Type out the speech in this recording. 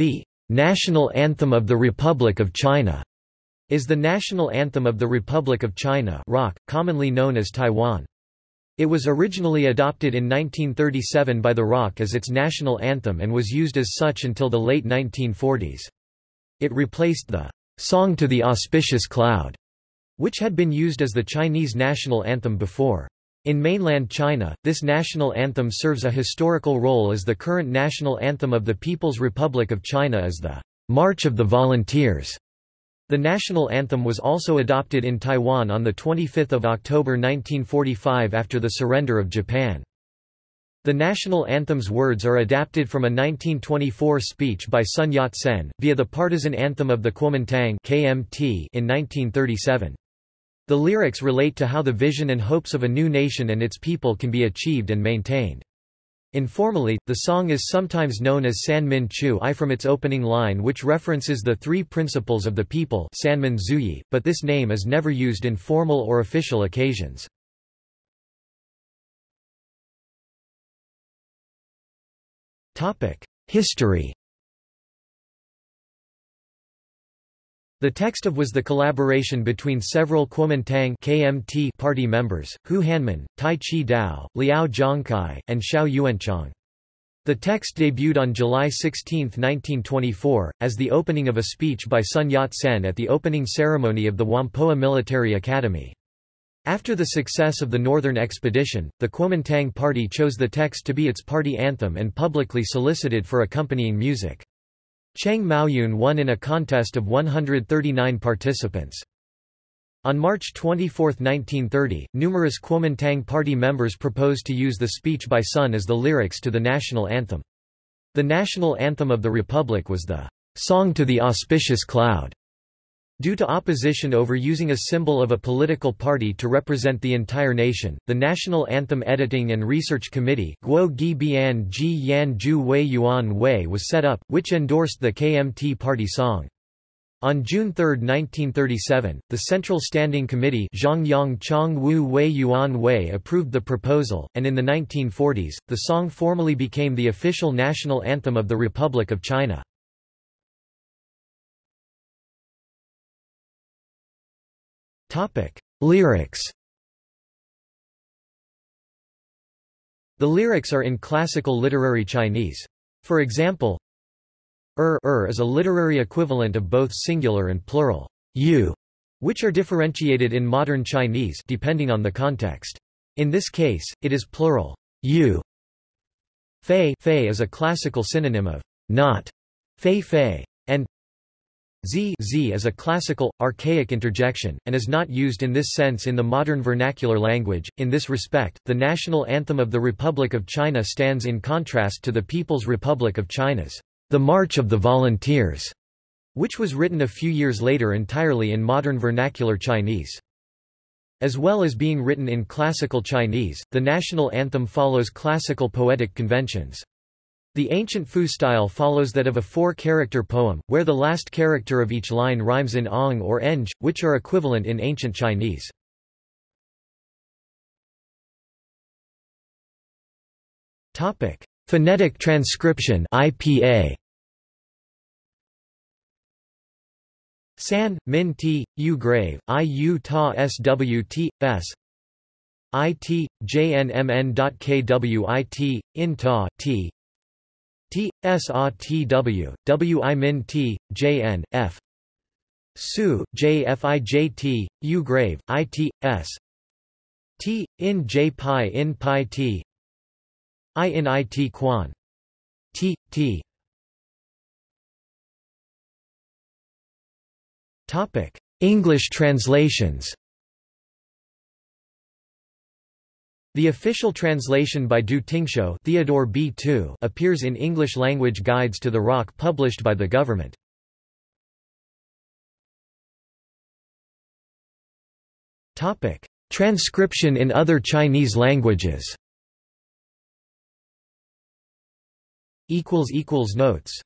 The national anthem of the Republic of China is the national anthem of the Republic of China ROC, commonly known as Taiwan. It was originally adopted in 1937 by the ROC as its national anthem and was used as such until the late 1940s. It replaced the Song to the Auspicious Cloud, which had been used as the Chinese national anthem before. In mainland China, this national anthem serves a historical role as the current national anthem of the People's Republic of China is the March of the Volunteers. The national anthem was also adopted in Taiwan on 25 October 1945 after the surrender of Japan. The national anthem's words are adapted from a 1924 speech by Sun Yat-sen, via the partisan anthem of the Kuomintang KMT in 1937. The lyrics relate to how the vision and hopes of a new nation and its people can be achieved and maintained. Informally, the song is sometimes known as San Min Chu I from its opening line which references the three principles of the people Sanmin Zhuyi, but this name is never used in formal or official occasions. History The text of was the collaboration between several Kuomintang KMT party members, Hu Hanmin, Tai Chi Dao, Liao Zhongkai, and Xiao Yuanchang. The text debuted on July 16, 1924, as the opening of a speech by Sun Yat-sen at the opening ceremony of the Whampoa Military Academy. After the success of the Northern Expedition, the Kuomintang Party chose the text to be its party anthem and publicly solicited for accompanying music. Cheng Maoyun won in a contest of 139 participants. On March 24, 1930, numerous Kuomintang party members proposed to use the speech by Sun as the lyrics to the national anthem. The national anthem of the Republic was the Song to the Auspicious Cloud. Due to opposition over using a symbol of a political party to represent the entire nation, the National Anthem Editing and Research Committee was set up, which endorsed the KMT party song. On June 3, 1937, the Central Standing Committee approved the proposal, and in the 1940s, the song formally became the official national anthem of the Republic of China. Topic: Lyrics. The lyrics are in classical literary Chinese. For example, er, er is a literary equivalent of both singular and plural you, which are differentiated in modern Chinese depending on the context. In this case, it is plural you. Fei, fei is a classical synonym of not, fei fei, and Z, z is a classical, archaic interjection, and is not used in this sense in the modern vernacular language. In this respect, the national anthem of the Republic of China stands in contrast to the People's Republic of China's The March of the Volunteers, which was written a few years later entirely in modern vernacular Chinese. As well as being written in classical Chinese, the national anthem follows classical poetic conventions. The ancient Fu style follows that of a four-character poem, where the last character of each line rhymes in ong or eng, which are equivalent in ancient Chinese. Phonetic transcription (IPA). San, Min T, U grave, I U Ta S W T, S IT, JNMN.KWIT, IN Ta, T, T S A T W W I Min T J N F. Su J F I J T U grave I T S. T in J pi in pi T. I in I T quan. T T. Topic English translations The official translation by Du Tingshou Theodore B. Tu appears in English-language guides to the rock published by the government. Transcription in other Chinese languages Notes